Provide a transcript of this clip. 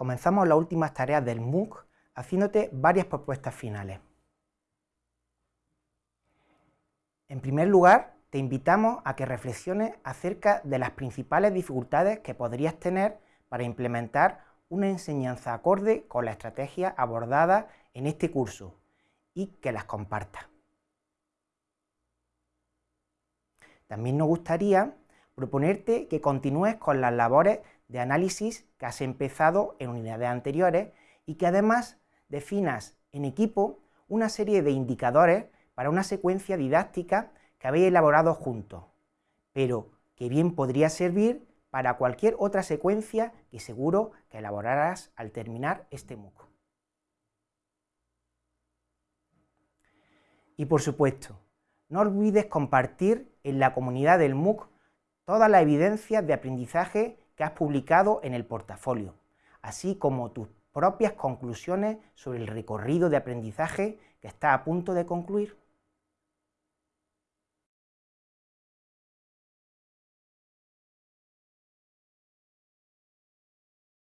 comenzamos las últimas tareas del MOOC haciéndote varias propuestas finales. En primer lugar, te invitamos a que reflexiones acerca de las principales dificultades que podrías tener para implementar una enseñanza acorde con la estrategia abordada en este curso y que las compartas. También nos gustaría proponerte que continúes con las labores de análisis que has empezado en unidades anteriores y que además definas en equipo una serie de indicadores para una secuencia didáctica que habéis elaborado juntos, pero que bien podría servir para cualquier otra secuencia que seguro que elaborarás al terminar este MOOC. Y por supuesto, no olvides compartir en la comunidad del MOOC todas las evidencias de aprendizaje que has publicado en el portafolio, así como tus propias conclusiones sobre el recorrido de aprendizaje que está a punto de concluir.